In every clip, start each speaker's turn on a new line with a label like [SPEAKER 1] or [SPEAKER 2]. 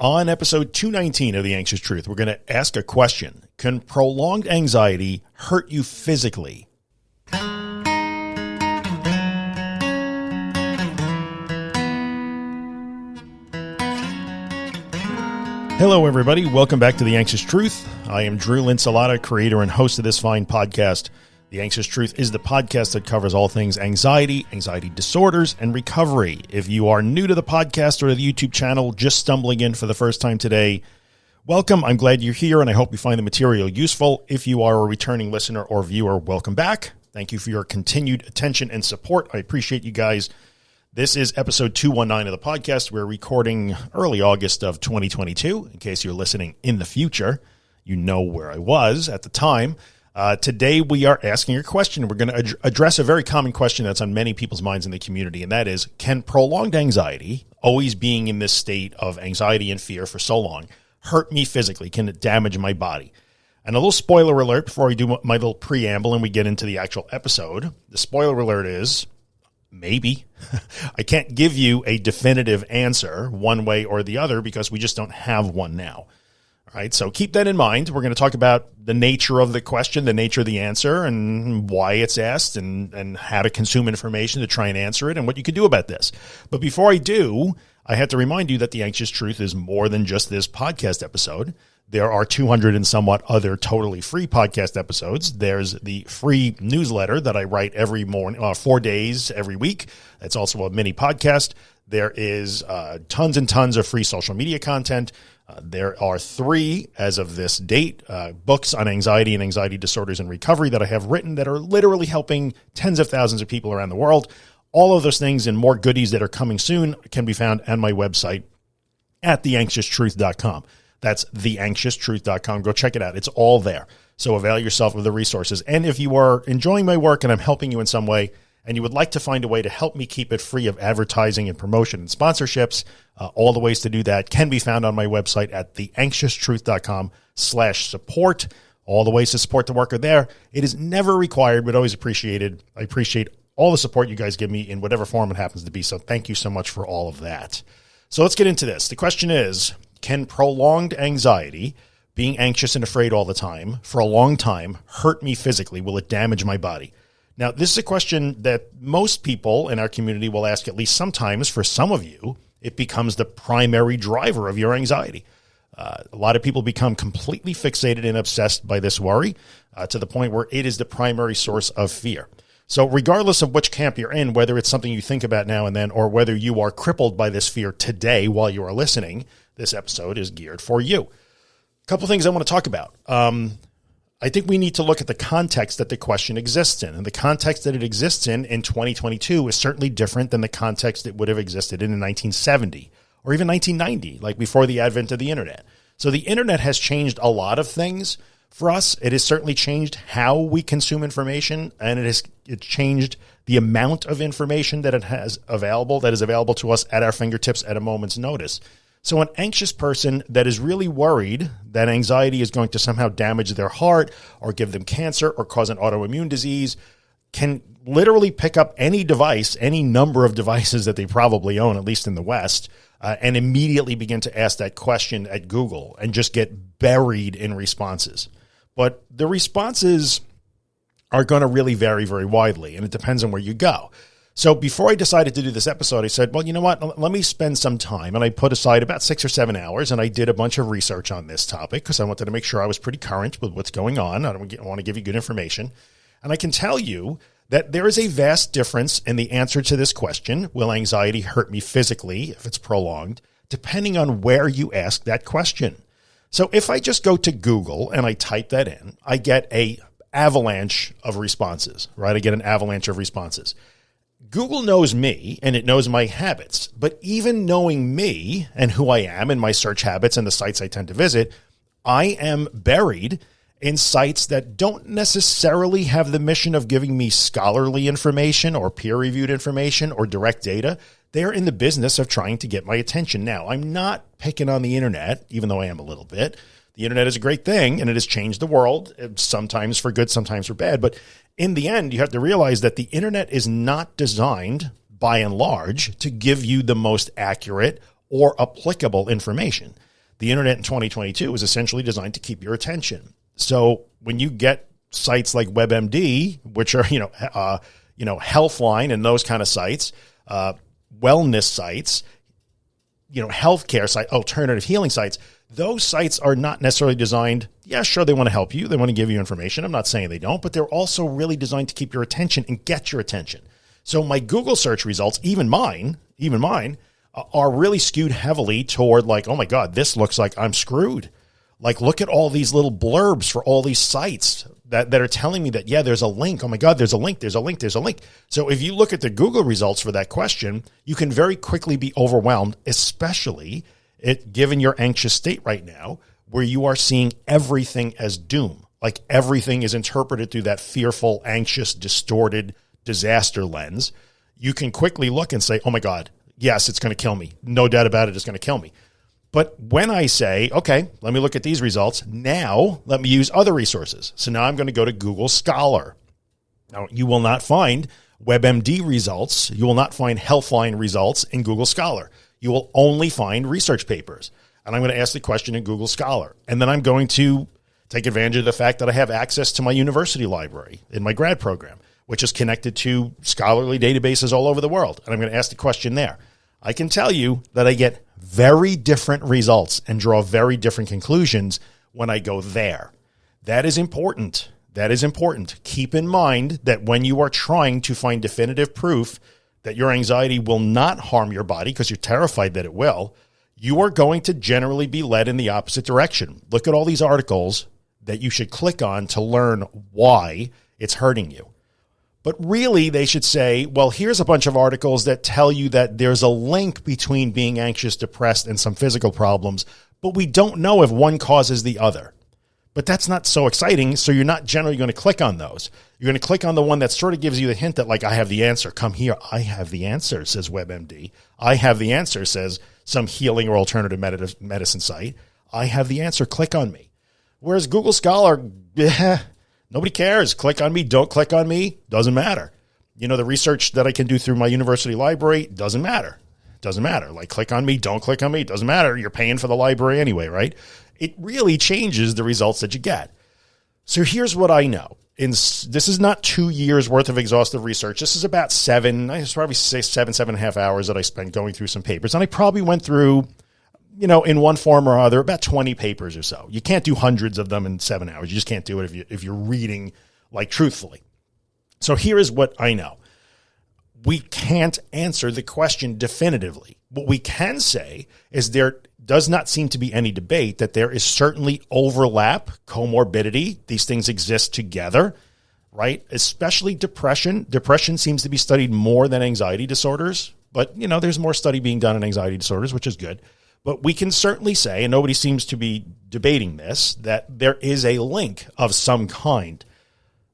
[SPEAKER 1] On episode 219 of The Anxious Truth, we're going to ask a question Can prolonged anxiety hurt you physically? Hello, everybody. Welcome back to The Anxious Truth. I am Drew Linsalata, creator and host of this fine podcast. The Anxious Truth is the podcast that covers all things anxiety, anxiety disorders, and recovery. If you are new to the podcast or the YouTube channel, just stumbling in for the first time today, welcome. I'm glad you're here and I hope you find the material useful. If you are a returning listener or viewer, welcome back. Thank you for your continued attention and support. I appreciate you guys. This is episode 219 of the podcast. We're recording early August of 2022. In case you're listening in the future, you know where I was at the time. Uh, today, we are asking a question. We're going to ad- address a very common question that's on many people's minds in the community, and that is Can prolonged anxiety, always being in this state of anxiety and fear for so long, hurt me physically? Can it damage my body? And a little spoiler alert before I do my little preamble and we get into the actual episode. The spoiler alert is maybe. I can't give you a definitive answer one way or the other because we just don't have one now. All right, so keep that in mind. We're going to talk about the nature of the question, the nature of the answer, and why it's asked, and, and how to consume information to try and answer it, and what you can do about this. But before I do, I have to remind you that The Anxious Truth is more than just this podcast episode. There are 200 and somewhat other totally free podcast episodes. There's the free newsletter that I write every morning, uh, four days every week. It's also a mini podcast. There is uh, tons and tons of free social media content. Uh, there are three, as of this date, uh, books on anxiety and anxiety disorders and recovery that I have written that are literally helping tens of thousands of people around the world. All of those things and more goodies that are coming soon can be found on my website at theanxioustruth.com. That's theanxioustruth.com. Go check it out. It's all there. So avail yourself of the resources. And if you are enjoying my work and I'm helping you in some way, and you would like to find a way to help me keep it free of advertising and promotion and sponsorships, uh, all the ways to do that can be found on my website at theanxioustruth.com slash support. All the ways to support the work are there. It is never required, but always appreciated. I appreciate all the support you guys give me in whatever form it happens to be. So thank you so much for all of that. So let's get into this. The question is, can prolonged anxiety, being anxious and afraid all the time for a long time, hurt me physically? Will it damage my body? Now, this is a question that most people in our community will ask at least sometimes. For some of you, it becomes the primary driver of your anxiety. Uh, a lot of people become completely fixated and obsessed by this worry uh, to the point where it is the primary source of fear. So, regardless of which camp you're in, whether it's something you think about now and then, or whether you are crippled by this fear today while you are listening, this episode is geared for you. A couple things I want to talk about. Um, I think we need to look at the context that the question exists in. And the context that it exists in in 2022 is certainly different than the context it would have existed in in 1970 or even 1990, like before the advent of the internet. So the internet has changed a lot of things for us. It has certainly changed how we consume information and it has it changed the amount of information that it has available that is available to us at our fingertips at a moment's notice. So, an anxious person that is really worried that anxiety is going to somehow damage their heart or give them cancer or cause an autoimmune disease can literally pick up any device, any number of devices that they probably own, at least in the West, uh, and immediately begin to ask that question at Google and just get buried in responses. But the responses are going to really vary very widely, and it depends on where you go. So before I decided to do this episode, I said, well, you know what? Let me spend some time. And I put aside about six or seven hours and I did a bunch of research on this topic because I wanted to make sure I was pretty current with what's going on. I don't want to give you good information. And I can tell you that there is a vast difference in the answer to this question Will anxiety hurt me physically if it's prolonged? Depending on where you ask that question. So if I just go to Google and I type that in, I get a avalanche of responses, right? I get an avalanche of responses. Google knows me and it knows my habits, but even knowing me and who I am and my search habits and the sites I tend to visit, I am buried in sites that don't necessarily have the mission of giving me scholarly information or peer reviewed information or direct data. They're in the business of trying to get my attention. Now, I'm not picking on the internet, even though I am a little bit. The internet is a great thing and it has changed the world, sometimes for good, sometimes for bad. But in the end, you have to realize that the internet is not designed by and large to give you the most accurate or applicable information. the internet in 2022 is essentially designed to keep your attention. So when you get sites like WebMD, which are you know uh, you know Healthline and those kind of sites, uh, wellness sites, you know healthcare site, alternative healing sites, those sites are not necessarily designed. Yeah, sure, they want to help you, they want to give you information. I'm not saying they don't, but they're also really designed to keep your attention and get your attention. So my Google search results, even mine, even mine, are really skewed heavily toward like, oh my God, this looks like I'm screwed. Like, look at all these little blurbs for all these sites that, that are telling me that, yeah, there's a link. Oh my God, there's a link, there's a link, there's a link. So if you look at the Google results for that question, you can very quickly be overwhelmed, especially it, given your anxious state right now, where you are seeing everything as doom. Like everything is interpreted through that fearful, anxious, distorted disaster lens. You can quickly look and say, oh my God, yes, it's going to kill me. No doubt about it, it's going to kill me. But when I say, okay, let me look at these results, now let me use other resources. So now I'm going to go to Google Scholar. Now, you will not find WebMD results. You will not find Healthline results in Google Scholar. You will only find research papers. And I'm going to ask the question in Google Scholar. And then I'm going to take advantage of the fact that I have access to my university library in my grad program, which is connected to scholarly databases all over the world. And I'm going to ask the question there. I can tell you that I get very different results and draw very different conclusions when I go there. That is important. That is important. Keep in mind that when you are trying to find definitive proof that your anxiety will not harm your body because you're terrified that it will, you are going to generally be led in the opposite direction. Look at all these articles that you should click on to learn why it's hurting you. But really, they should say, well, here's a bunch of articles that tell you that there's a link between being anxious, depressed, and some physical problems, but we don't know if one causes the other. But that's not so exciting. So you're not generally going to click on those. You're going to click on the one that sort of gives you the hint that, like, I have the answer. Come here. I have the answer, says WebMD. I have the answer, says some healing or alternative medicine site. I have the answer. Click on me. Whereas Google Scholar, eh, Nobody cares. Click on me. Don't click on me. Doesn't matter. You know, the research that I can do through my university library doesn't matter. Doesn't matter. Like, click on me. Don't click on me. Doesn't matter. You're paying for the library anyway, right? It really changes the results that you get. So here's what I know. In, this is not two years worth of exhaustive research. This is about seven, I probably say seven, seven and a half hours that I spent going through some papers. And I probably went through you know, in one form or other, about 20 papers or so. You can't do hundreds of them in seven hours. You just can't do it if, you, if you're reading like truthfully. So here is what I know. We can't answer the question definitively. What we can say is there does not seem to be any debate that there is certainly overlap, comorbidity. These things exist together, right? Especially depression. Depression seems to be studied more than anxiety disorders, but you know, there's more study being done in anxiety disorders, which is good. But we can certainly say, and nobody seems to be debating this, that there is a link of some kind,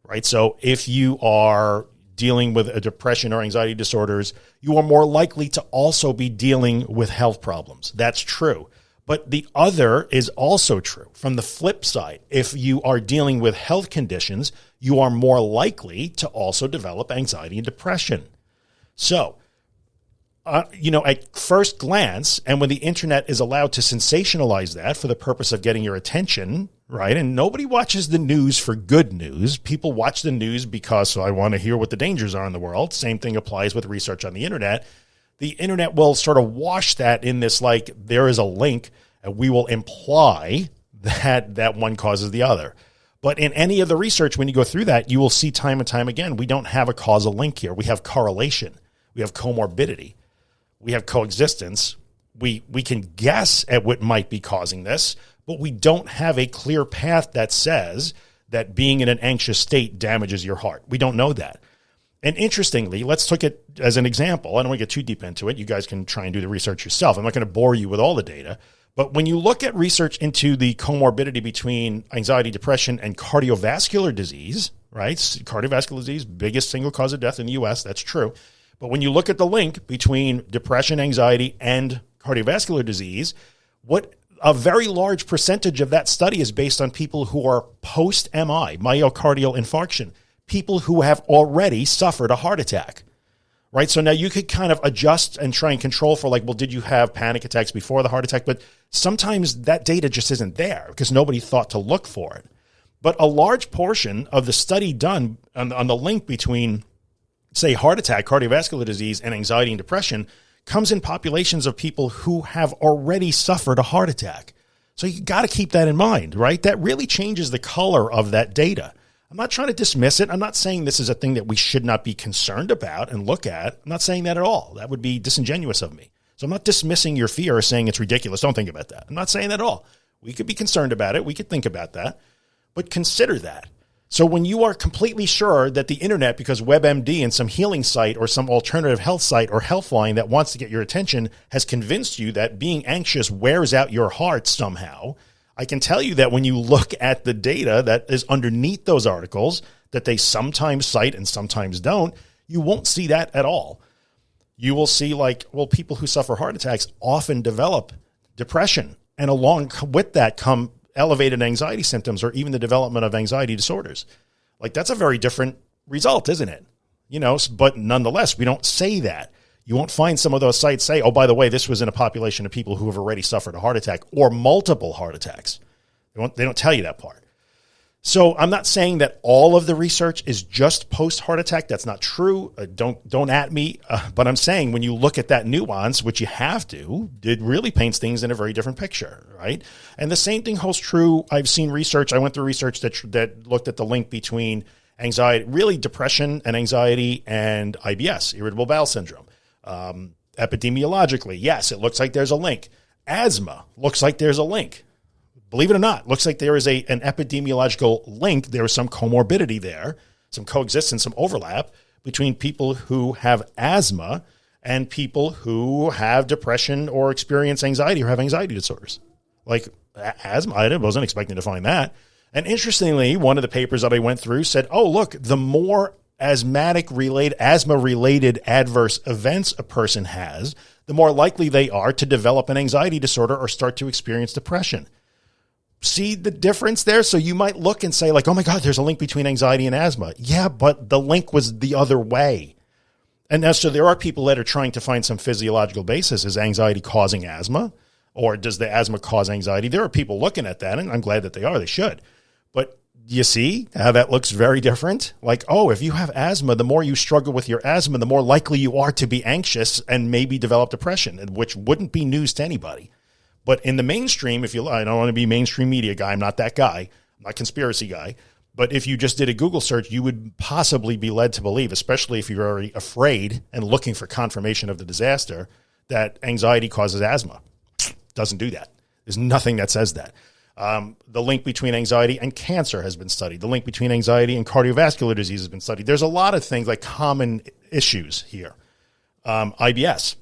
[SPEAKER 1] right? So if you are dealing with a depression or anxiety disorders, you are more likely to also be dealing with health problems. That's true. But the other is also true. From the flip side, if you are dealing with health conditions, you are more likely to also develop anxiety and depression. So uh, you know, at first glance, and when the internet is allowed to sensationalize that for the purpose of getting your attention, right? And nobody watches the news for good news. People watch the news because I want to hear what the dangers are in the world. Same thing applies with research on the internet. The internet will sort of wash that in this like there is a link, and we will imply that that one causes the other. But in any of the research, when you go through that, you will see time and time again, we don't have a causal link here. We have correlation. We have comorbidity we have coexistence. We we can guess at what might be causing this, but we don't have a clear path that says that being in an anxious state damages your heart. We don't know that. And interestingly, let's take it as an example. I don't want to get too deep into it. You guys can try and do the research yourself. I'm not going to bore you with all the data. But when you look at research into the comorbidity between anxiety, depression, and cardiovascular disease, right? Cardiovascular disease, biggest single cause of death in the US, that's true. But when you look at the link between depression, anxiety, and cardiovascular disease, what a very large percentage of that study is based on people who are post MI, myocardial infarction, people who have already suffered a heart attack. right? So now you could kind of adjust and try and control for like, well, did you have panic attacks before the heart attack? But sometimes that data just isn't there because nobody thought to look for it. But a large portion of the study done on, on the link between, say, heart attack, cardiovascular disease, and anxiety and depression comes in populations of people who have already suffered a heart attack. So you got to keep that in mind, right? That really changes the color of that data. I'm not trying to dismiss it. I'm not saying this is a thing that we should not be concerned about and look at. I'm not saying that at all. That would be disingenuous of me. So I'm not dismissing your fear or saying it's ridiculous. Don't think about that. I'm not saying that at all. We could be concerned about it. We could think about that, but consider that. So when you are completely sure that the internet, because WebMD and some healing site or some alternative health site or healthline that wants to get your attention has convinced you that being anxious wears out your heart somehow, I can tell you that when you look at the data that is underneath those articles that they sometimes cite and sometimes don't, you won't see that at all. You will see like, well, people who suffer heart attacks often develop depression and along with that come elevated anxiety symptoms or even the development of anxiety disorders. Like that's a very different result, isn't it? You know, but nonetheless, we don't say that. You won't find some of those sites say, oh, by the way, this was in a population of people who have already suffered a heart attack or multiple heart attacks. They don't, they don't tell you that part. So I'm not saying that all of the research is just post heart attack. That's not true. Uh, don't don't at me. Uh, but I'm saying when you look at that nuance, which you have to, it really paints things in a very different picture, right? And the same thing holds true. I've seen research. I went through research that that looked at the link between anxiety, really depression and anxiety, and IBS, irritable bowel syndrome. Um, epidemiologically, yes, it looks like there's a link. Asthma looks like there's a link. Believe it or not, looks like there is a an epidemiological link. There is some comorbidity there, some coexistence, some overlap between people who have asthma and people who have depression or experience anxiety or have anxiety disorders. Like asthma, I wasn't expecting to find that. And interestingly, one of the papers that I went through said, "Oh, look, the more asthmatic related asthma related adverse events a person has, the more likely they are to develop an anxiety disorder or start to experience depression. See the difference there? So you might look and say like, "Oh my god, there's a link between anxiety and asthma." Yeah, but the link was the other way. And so there are people that are trying to find some physiological basis is anxiety causing asthma or does the asthma cause anxiety? There are people looking at that and I'm glad that they are. They should. But you see how that looks very different? Like, oh, if you have asthma, the more you struggle with your asthma, the more likely you are to be anxious and maybe develop depression, which wouldn't be news to anybody. But in the mainstream, if you, I don't want to be mainstream media guy, I'm not that guy, I'm not conspiracy guy. But if you just did a Google search, you would possibly be led to believe, especially if you're already afraid and looking for confirmation of the disaster, that anxiety causes asthma. Doesn't do that. There's nothing that says that. Um, the link between anxiety and cancer has been studied. The link between anxiety and cardiovascular disease has been studied. There's a lot of things like common issues here. Um, IBS,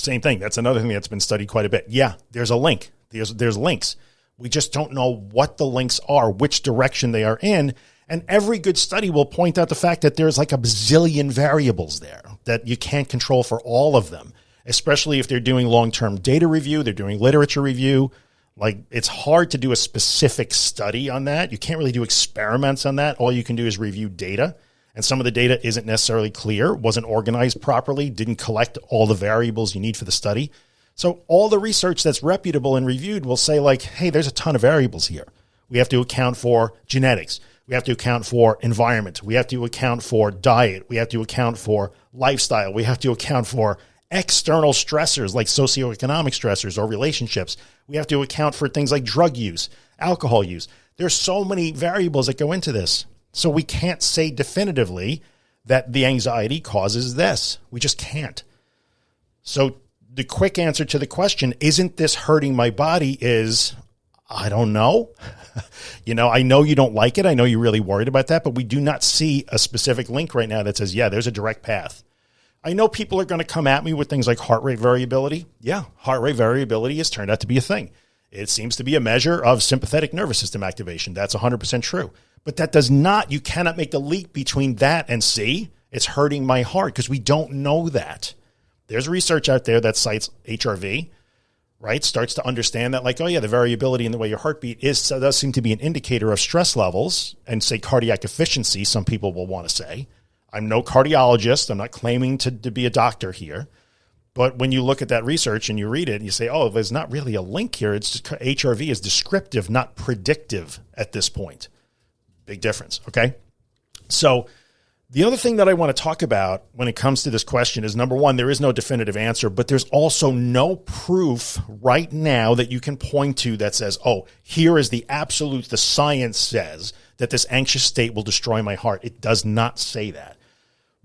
[SPEAKER 1] same thing. That's another thing that's been studied quite a bit. Yeah, there's a link. There's there's links. We just don't know what the links are, which direction they are in. And every good study will point out the fact that there's like a bazillion variables there that you can't control for all of them, especially if they're doing long term data review, they're doing literature review. Like it's hard to do a specific study on that. You can't really do experiments on that. All you can do is review data. And some of the data isn't necessarily clear, wasn't organized properly, didn't collect all the variables you need for the study. So all the research that's reputable and reviewed will say like, hey, there's a ton of variables here. We have to account for genetics. We have to account for environment. We have to account for diet. We have to account for lifestyle. We have to account for external stressors like socioeconomic stressors or relationships. We have to account for things like drug use, alcohol use. There's so many variables that go into this. So we can't say definitively that the anxiety causes this. We just can't. So the quick answer to the question, isn't this hurting my body is I don't know. you know, I know you don't like it. I know you're really worried about that, but we do not see a specific link right now that says, yeah, there's a direct path. I know people are going to come at me with things like heart rate variability. Yeah, heart rate variability has turned out to be a thing. It seems to be a measure of sympathetic nervous system activation. That's 100% true. But that does not, you cannot make the leap between that and see, it's hurting my heart because we don't know that. There's research out there that cites HRV, right? Starts to understand that, like, oh, yeah, the variability in the way your heartbeat is, so does seem to be an indicator of stress levels and say cardiac efficiency, some people will want to say. I'm no cardiologist. I'm not claiming to, to be a doctor here. But when you look at that research and you read it and you say, oh, there's not really a link here. It's just HRV is descriptive, not predictive at this point. Big difference. Okay. So the other thing that I want to talk about when it comes to this question is number one, there is no definitive answer, but there's also no proof right now that you can point to that says, oh, here is the absolute, the science says that this anxious state will destroy my heart. It does not say that.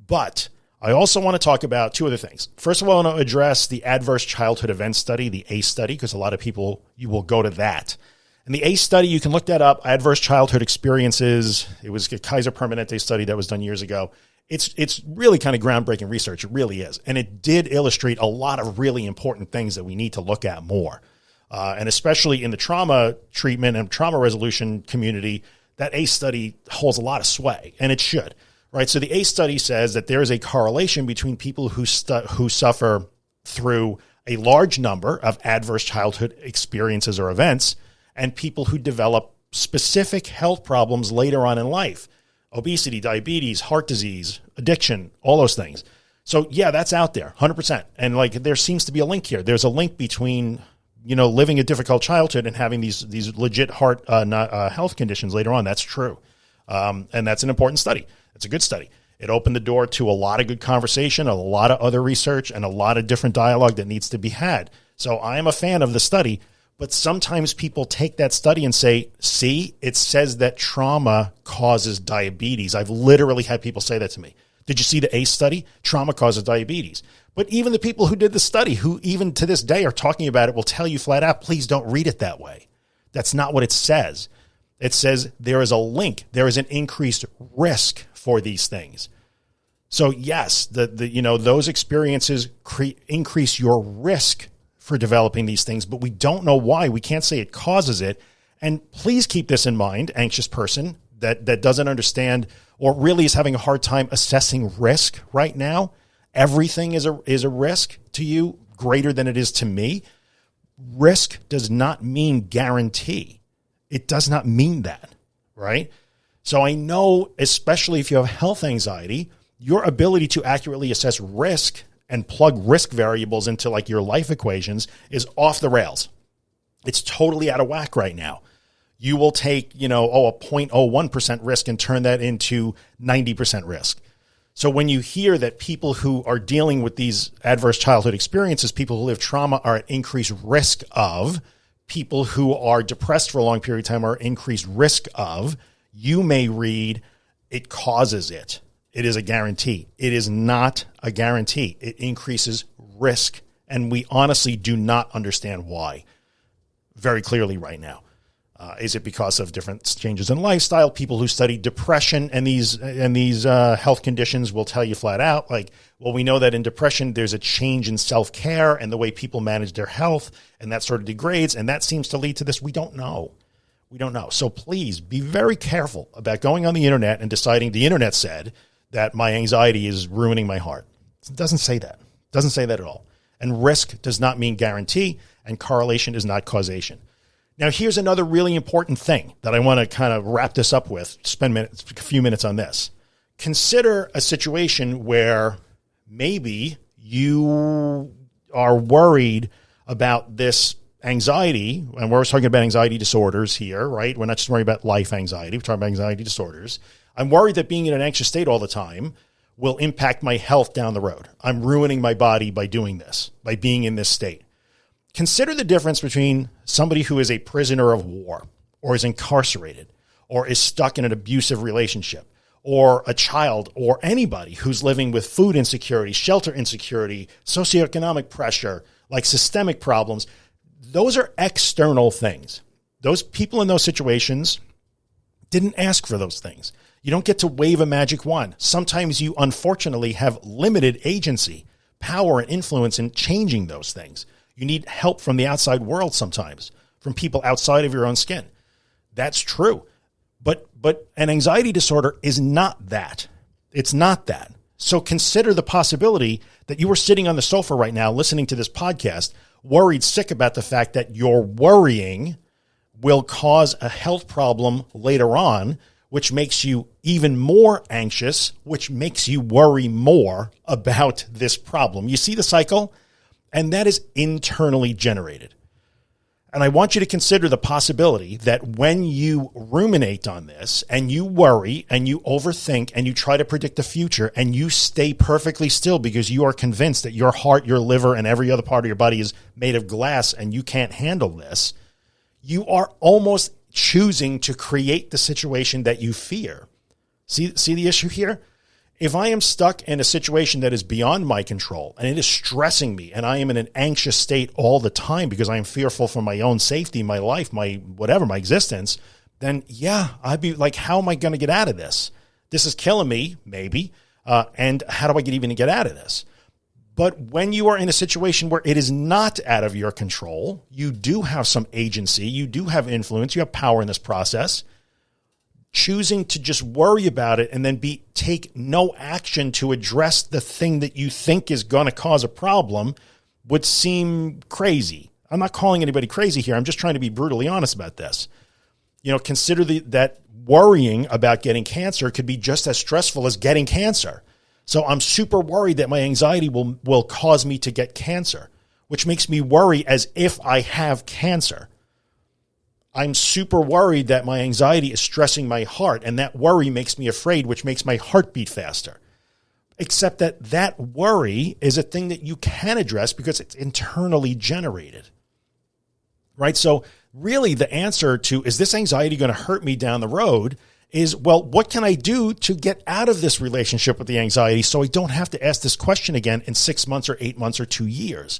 [SPEAKER 1] But I also want to talk about two other things. First of all, I want to address the adverse childhood event study, the ACE study, because a lot of people, you will go to that. And the ACE study, you can look that up, adverse childhood experiences. It was a Kaiser Permanente study that was done years ago. It's, it's really kind of groundbreaking research. It really is. And it did illustrate a lot of really important things that we need to look at more. Uh, and especially in the trauma treatment and trauma resolution community, that ACE study holds a lot of sway, and it should right? So the ACE study says that there is a correlation between people who who suffer through a large number of adverse childhood experiences or events and people who develop specific health problems later on in life. Obesity, diabetes, heart disease, addiction, all those things. So yeah, that's out there 100%. And like there seems to be a link here. There's a link between you know living a difficult childhood and having these these legit heart uh, not, uh, health conditions later on. That's true. Um, and that's an important study. It's a good study. It opened the door to a lot of good conversation, a lot of other research, and a lot of different dialogue that needs to be had. So I am a fan of the study, but sometimes people take that study and say, see, it says that trauma causes diabetes. I've literally had people say that to me. Did you see the ACE study? Trauma causes diabetes. But even the people who did the study, who even to this day are talking about it, will tell you flat out, please don't read it that way. That's not what it says. It says there is a link, there is an increased risk for these things. So yes, the, the you know those experiences increase your risk for developing these things, but we don't know why. We can't say it causes it. And please keep this in mind, anxious person that that doesn't understand or really is having a hard time assessing risk right now. Everything is a is a risk to you greater than it is to me. Risk does not mean guarantee. It does not mean that, right? So I know, especially if you have health anxiety, your ability to accurately assess risk and plug risk variables into like your life equations is off the rails. It's totally out of whack right now. You will take, you know, oh, a 0.01% risk and turn that into 90% risk. So when you hear that people who are dealing with these adverse childhood experiences, people who live trauma are at increased risk of, people who are depressed for a long period of time are increased risk of, you may read it causes it. It is a guarantee. It is not a guarantee. It increases risk. And we honestly do not understand why very clearly right now. Uh, is it because of different changes in lifestyle? People who study depression and these and these uh, health conditions will tell you flat out, like, well, we know that in depression there's a change in self care and the way people manage their health, and that sort of degrades, and that seems to lead to this. We don't know. We don't know. So please be very careful about going on the internet and deciding the internet said that my anxiety is ruining my heart. It doesn't say that. It doesn't say that at all. And risk does not mean guarantee, and correlation is not causation. Now, here's another really important thing that I want to kind of wrap this up with, spend minutes, a few minutes on this. Consider a situation where maybe you are worried about this anxiety, and we're talking about anxiety disorders here, right? We're not just worrying about life anxiety, we're talking about anxiety disorders. I'm worried that being in an anxious state all the time will impact my health down the road. I'm ruining my body by doing this, by being in this state. Consider the difference between somebody who is a prisoner of war or is incarcerated or is stuck in an abusive relationship or a child or anybody who's living with food insecurity, shelter insecurity, socioeconomic pressure, like systemic problems those are external things. Those people in those situations didn't ask for those things. You don't get to wave a magic wand. Sometimes you unfortunately have limited agency, power, and influence in changing those things. You need help from the outside world sometimes, from people outside of your own skin. That's true. But but an anxiety disorder is not that. It's not that. So consider the possibility that you were sitting on the sofa right now listening to this podcast worried sick about the fact that your worrying will cause a health problem later on which makes you even more anxious, which makes you worry more about this problem. You see the cycle? And that is internally generated. And I want you to consider the possibility that when you ruminate on this and you worry and you overthink and you try to predict the future and you stay perfectly still because you are convinced that your heart, your liver, and every other part of your body is made of glass and you can't handle this, you are almost choosing to create the situation that you fear. See, see the issue here? If I am stuck in a situation that is beyond my control and it is stressing me and I am in an anxious state all the time because I am fearful for my own safety, my life, my whatever, my existence, then yeah, I'd be like, how am I going to get out of this? This is killing me, maybe. Uh, and how do I get even get out of this? But when you are in a situation where it is not out of your control, you do have some agency, you do have influence, you have power in this process. Choosing to just worry about it and then be take no action to address the thing that you think is going to cause a problem would seem crazy. I'm not calling anybody crazy here. I'm just trying to be brutally honest about this. You know, consider the, that worrying about getting cancer could be just as stressful as getting cancer. So I'm super worried that my anxiety will, will cause me to get cancer, which makes me worry as if I have cancer. I'm super worried that my anxiety is stressing my heart, and that worry makes me afraid, which makes my heart beat faster. Except that that worry is a thing that you can address because it's internally generated. Right? So, really, the answer to is this anxiety going to hurt me down the road is, well, what can I do to get out of this relationship with the anxiety so I don't have to ask this question again in six months or eight months or two years?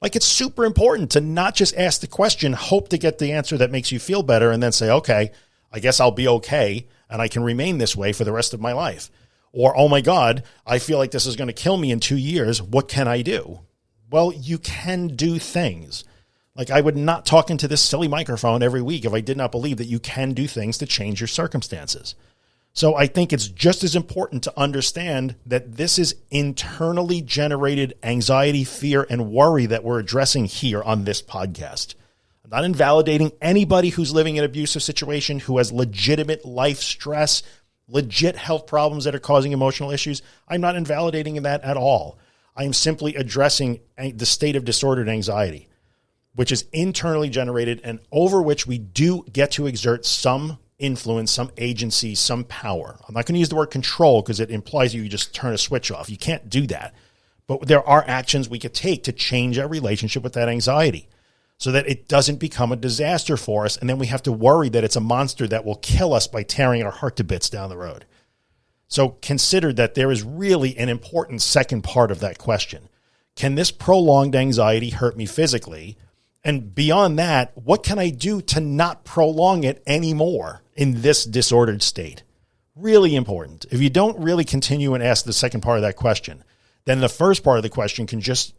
[SPEAKER 1] Like it's super important to not just ask the question, hope to get the answer that makes you feel better, and then say, okay, I guess I'll be okay and I can remain this way for the rest of my life. Or, oh my God, I feel like this is going to kill me in two years. What can I do? Well, you can do things. Like I would not talk into this silly microphone every week if I did not believe that you can do things to change your circumstances. So I think it's just as important to understand that this is internally generated anxiety, fear, and worry that we're addressing here on this podcast. I'm not invalidating anybody who's living in an abusive situation, who has legitimate life stress, legit health problems that are causing emotional issues. I'm not invalidating that at all. I am simply addressing the state of disordered anxiety which is internally generated and over which we do get to exert some influence, some agency, some power. I'm not going to use the word control because it implies you just turn a switch off. You can't do that. But there are actions we could take to change our relationship with that anxiety so that it doesn't become a disaster for us. And then we have to worry that it's a monster that will kill us by tearing our heart to bits down the road. So consider that there is really an important second part of that question. Can this prolonged anxiety hurt me physically? And beyond that, what can I do to not prolong it anymore in this disordered state? Really important. If you don't really continue and ask the second part of that question, then the first part of the question can just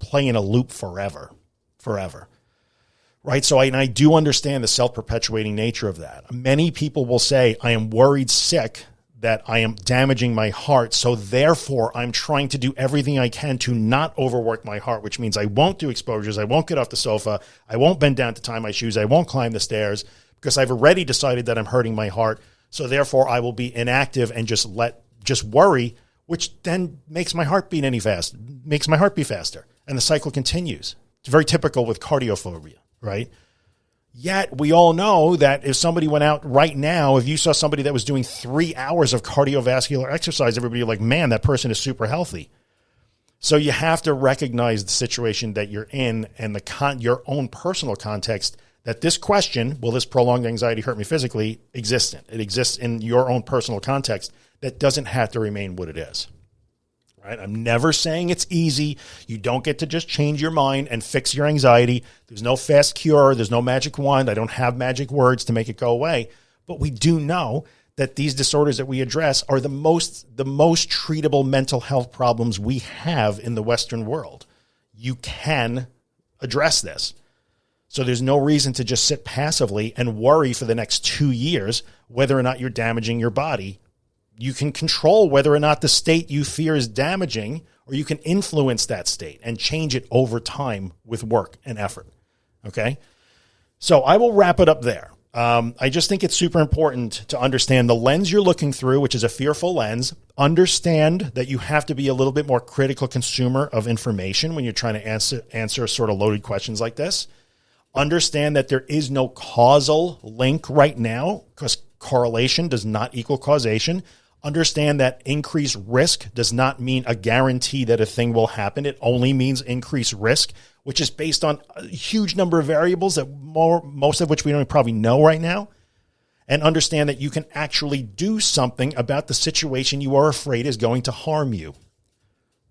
[SPEAKER 1] play in a loop forever, forever. Right. So I, and I do understand the self perpetuating nature of that. Many people will say, I am worried sick that I am damaging my heart. So therefore, I'm trying to do everything I can to not overwork my heart, which means I won't do exposures. I won't get off the sofa. I won't bend down to tie my shoes. I won't climb the stairs because I've already decided that I'm hurting my heart. So therefore, I will be inactive and just let, just worry, which then makes my heart beat any fast, makes my heart beat faster. And the cycle continues. It's very typical with cardiophobia, right? Yet we all know that if somebody went out right now, if you saw somebody that was doing three hours of cardiovascular exercise, everybody like, man, that person is super healthy. So you have to recognize the situation that you're in and the con- your own personal context that this question, will this prolonged anxiety hurt me physically, exists in. It exists in your own personal context that doesn't have to remain what it is right? I'm never saying it's easy. You don't get to just change your mind and fix your anxiety. There's no fast cure. There's no magic wand. I don't have magic words to make it go away. But we do know that these disorders that we address are the most the most treatable mental health problems we have in the western world. You can address this. So there's no reason to just sit passively and worry for the next 2 years whether or not you're damaging your body you can control whether or not the state you fear is damaging, or you can influence that state and change it over time with work and effort. Okay. So I will wrap it up there. Um, I just think it's super important to understand the lens you're looking through, which is a fearful lens. Understand that you have to be a little bit more critical consumer of information when you're trying to answer answer sort of loaded questions like this. Understand that there is no causal link right now because correlation does not equal causation. Understand that increased risk does not mean a guarantee that a thing will happen. It only means increased risk which is based on a huge number of variables that more, most of which we don't probably know right now. And understand that you can actually do something about the situation you are afraid is going to harm you.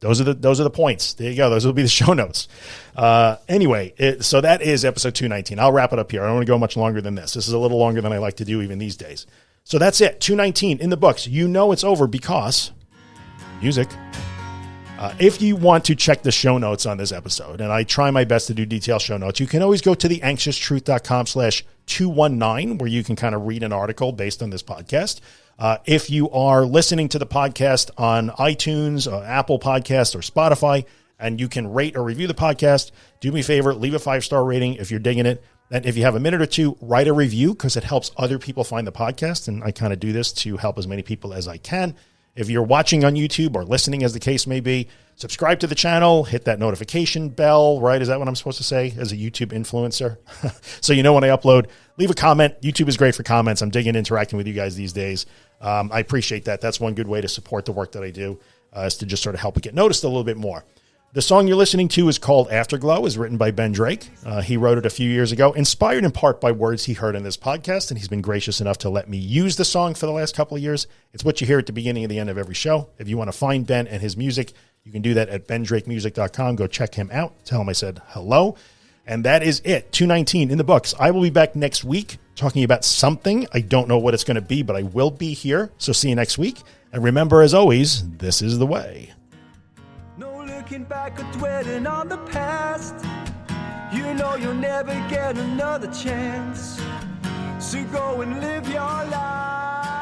[SPEAKER 1] Those are the those are the points. There you go. Those will be the show notes. Uh, anyway, it, so that is episode two nineteen. I'll wrap it up here. I don't want to go much longer than this. This is a little longer than I like to do even these days. So that's it. Two nineteen in the books. You know it's over because music. Uh, if you want to check the show notes on this episode, and I try my best to do detailed show notes, you can always go to the anxioustruth.com slash 219, where you can kind of read an article based on this podcast. Uh, if you are listening to the podcast on iTunes, uh, Apple Podcast, or Spotify, and you can rate or review the podcast, do me a favor, leave a five star rating if you're digging it. And if you have a minute or two, write a review because it helps other people find the podcast. And I kind of do this to help as many people as I can. If you're watching on YouTube or listening, as the case may be, subscribe to the channel, hit that notification bell, right? Is that what I'm supposed to say as a YouTube influencer? so you know when I upload, leave a comment. YouTube is great for comments. I'm digging interacting with you guys these days. Um, I appreciate that. That's one good way to support the work that I do, uh, is to just sort of help it get noticed a little bit more. The song you're listening to is called Afterglow, is written by Ben Drake. Uh, he wrote it a few years ago, inspired in part by words he heard in this podcast, and he's been gracious enough to let me use the song for the last couple of years. It's what you hear at the beginning and the end of every show. If you want to find Ben and his music, you can do that at bendrakemusic.com. Go check him out. Tell him I said hello. And that is it. 219 in the books. I will be back next week talking about something. I don't know what it's going to be, but I will be here. So see you next week. And remember, as always, this is the way looking back or dwelling on the past. You know you'll never get another chance. So go and live your life.